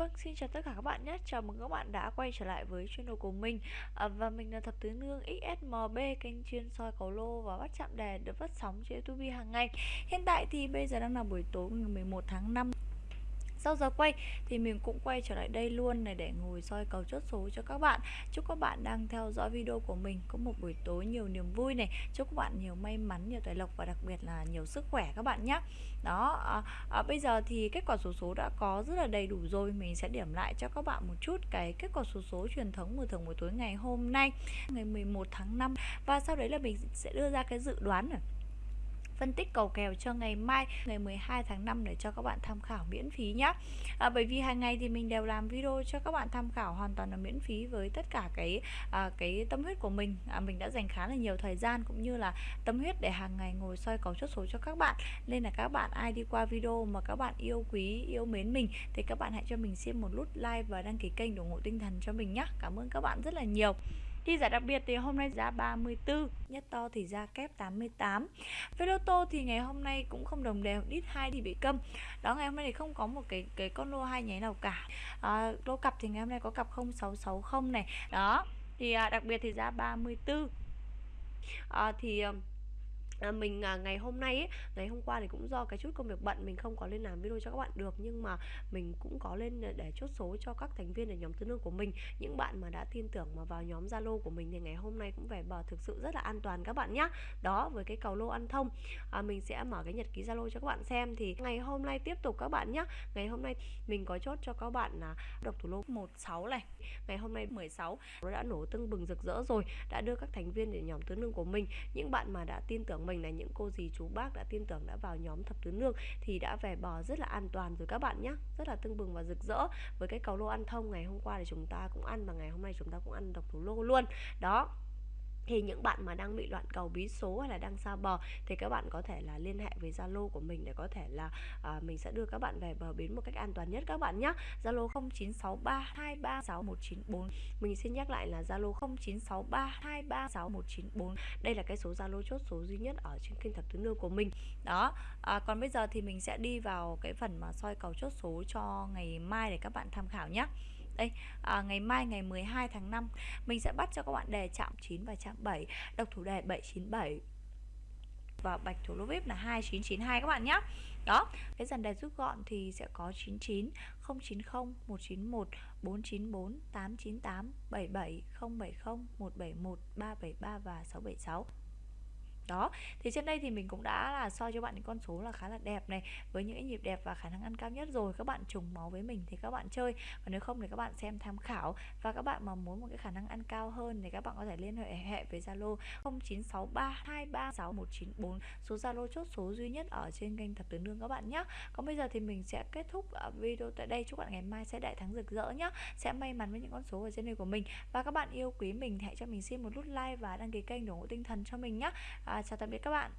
Vâng, xin chào tất cả các bạn nhé. Chào mừng các bạn đã quay trở lại với channel của mình. À, và mình là Thập Tứ Nương XSMB, kênh chuyên soi cầu lô và bắt chạm đề được phát sóng trên YouTube hàng ngày. Hiện tại thì bây giờ đang là buổi tối ngày 11 tháng 5 sau giờ quay thì mình cũng quay trở lại đây luôn này để ngồi soi cầu chốt số cho các bạn. Chúc các bạn đang theo dõi video của mình có một buổi tối nhiều niềm vui này. Chúc các bạn nhiều may mắn nhiều tài lộc và đặc biệt là nhiều sức khỏe các bạn nhé. Đó à, à, bây giờ thì kết quả số số đã có rất là đầy đủ rồi. Mình sẽ điểm lại cho các bạn một chút cái kết quả số số truyền thống của thường buổi tối ngày hôm nay ngày 11 tháng 5 và sau đấy là mình sẽ đưa ra cái dự đoán này phân tích cầu kèo cho ngày mai ngày 12 tháng 5 để cho các bạn tham khảo miễn phí nhé à, bởi vì hàng ngày thì mình đều làm video cho các bạn tham khảo hoàn toàn là miễn phí với tất cả cái à, cái tâm huyết của mình. À, mình đã dành khá là nhiều thời gian cũng như là tâm huyết để hàng ngày ngồi soi cầu chốt số cho các bạn. Nên là các bạn ai đi qua video mà các bạn yêu quý yêu mến mình thì các bạn hãy cho mình xin một nút like và đăng ký kênh ủng hộ tinh thần cho mình nhé cảm ơn các bạn rất là nhiều. Đi giải đặc biệt thì hôm nay giá 34 Nhất to thì ra kép 88 Với lô tô thì ngày hôm nay cũng không đồng đều Đít 2 thì bị câm. Đó ngày hôm nay thì không có một cái cái con lô hai nháy nào cả. À, Lô cặp thì ngày hôm nay có cặp 0660 này. Đó Thì à, đặc biệt thì giá 34 à, Thì ờ, à, mình à, ngày hôm nay ấy, ngày hôm qua thì cũng do cái chút công việc bận mình không có lên làm video cho các bạn được. Nhưng mà mình cũng có lên ờ, để chốt số cho các thành viên ở nhóm tư nương của mình. Những bạn mà đã tin tưởng mà vào nhóm zalo của mình thì ngày hôm nay cũng về bờ thực sự rất là an toàn các bạn nhé đó với cái cầu lô ăn thông. À, mình sẽ mở cái nhật ký zalo cho các bạn xem. Thì ngày hôm nay tiếp tục các bạn nhé ngày hôm nay mình có chốt cho các bạn là độc thủ lô 16 này. Ngày hôm nay 16 nó đã nổ tưng bừng rực rỡ rồi đã đưa các thành viên để nhóm tứ nương của mình. Những bạn mà đã tin tưởng mình là những cô dì chú bác đã tin tưởng đã vào nhóm thập tứ nương thì đã về bò rất là an toàn rồi các bạn nhé rất là tưng bừng và rực rỡ. Với cái cầu lô ăn thông ngày hôm qua thì chúng ta cũng ăn và ngày hôm nay chúng ta cũng ăn độc thủ lô luôn. Đó thì những bạn mà đang bị loạn cầu bí số hay là đang xa bờ thì các bạn có thể là liên hệ với Zalo của mình để có thể là à, mình sẽ đưa các bạn về bờ bến một cách an toàn nhất các bạn nhé. Zalo 0963236194. Mình xin nhắc lại là Zalo 0963236194. Đây là cái số Zalo chốt số duy nhất ở trên kênh thập tứ nương của mình. Đó. À, còn bây giờ thì mình sẽ đi vào cái phần mà soi cầu chốt số cho ngày mai để các bạn tham khảo nhé đây à, ngày mai ngày 12 tháng 5 mình sẽ bắt cho các bạn đề chạm 9 và chạm 7 độc thủ đề 797 và bạch thủ lô vip là 2992 các bạn nhé đó cái dàn đề rút gọn thì sẽ có 99 090 191 494 898 77 070 171 373 và 676 đó thì trên đây thì mình cũng đã là soi cho bạn những con số là khá là đẹp này với những cái nhịp đẹp và khả năng ăn cao nhất rồi các bạn trùng máu với mình thì các bạn chơi. Và nếu không thì các bạn xem tham khảo. Và các bạn mà muốn một cái khả năng ăn cao hơn thì các bạn có thể liên hệ hệ với Zalo 0963236194 số Zalo chốt số duy nhất ở trên kênh thập tứ nương các bạn nhé còn bây giờ thì mình sẽ kết thúc ờ, video tại đây. Chúc bạn ngày mai sẽ đại thắng rực rỡ nhé sẽ may mắn với những con số ở trên đây của mình. Và các bạn yêu quý mình hãy cho mình xin một nút like và đăng ký kênh để ủng hộ tinh thần cho mình nhé à, chào tạm biệt các bạn.